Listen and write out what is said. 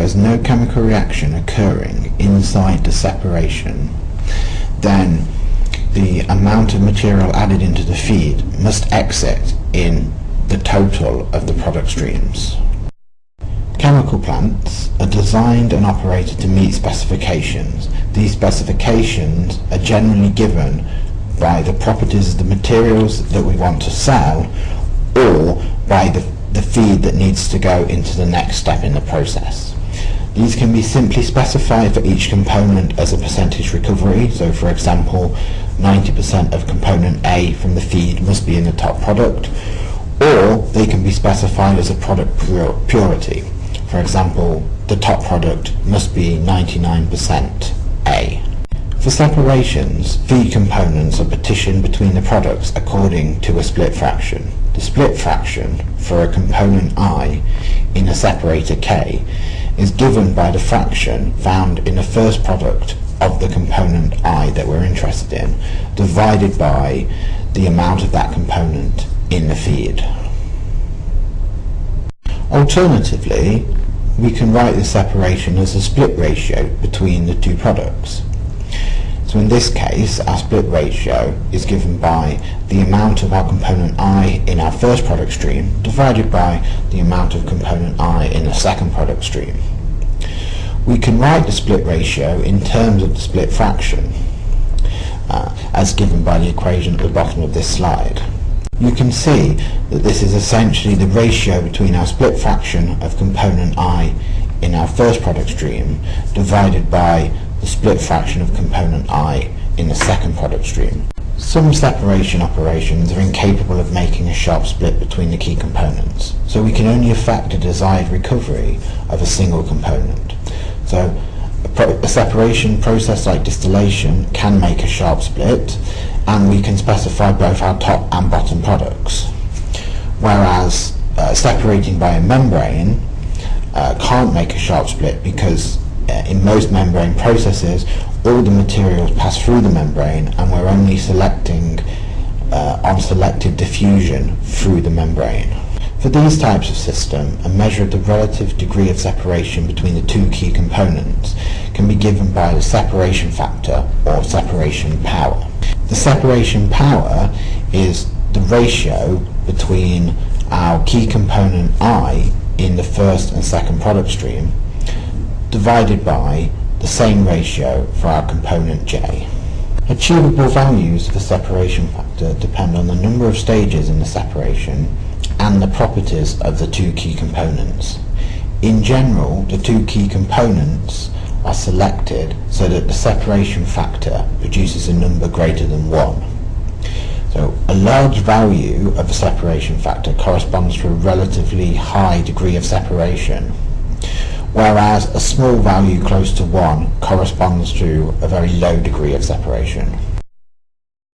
there's no chemical reaction occurring inside the separation, then the amount of material added into the feed must exit in the total of the product streams. Chemical plants are designed and operated to meet specifications. These specifications are generally given by the properties of the materials that we want to sell or by the, the feed that needs to go into the next step in the process. These can be simply specified for each component as a percentage recovery. So for example, 90% of component A from the feed must be in the top product, or they can be specified as a product purity. For example, the top product must be 99% A. For separations, feed components are partitioned between the products according to a split fraction. The split fraction for a component I in a separator K is given by the fraction found in the first product of the component I that we're interested in, divided by the amount of that component in the feed. Alternatively, we can write the separation as a split ratio between the two products. So in this case, our split ratio is given by the amount of our component I in our first product stream divided by the amount of component I in the second product stream. We can write the split ratio in terms of the split fraction, uh, as given by the equation at the bottom of this slide you can see that this is essentially the ratio between our split fraction of component I in our first product stream divided by the split fraction of component I in the second product stream. Some separation operations are incapable of making a sharp split between the key components, so we can only affect a desired recovery of a single component. So a, a separation process like distillation can make a sharp split, and we can specify both our top and bottom products. Whereas uh, separating by a membrane uh, can't make a sharp split because in most membrane processes all the materials pass through the membrane and we're only selecting uh, on selective diffusion through the membrane. For these types of system, a measure of the relative degree of separation between the two key components can be given by the separation factor or separation power. The separation power is the ratio between our key component I in the first and second product stream divided by the same ratio for our component J. Achievable values for the separation factor depend on the number of stages in the separation and the properties of the two key components. In general, the two key components are selected so that the separation factor produces a number greater than 1. So a large value of a separation factor corresponds to a relatively high degree of separation, whereas a small value close to 1 corresponds to a very low degree of separation.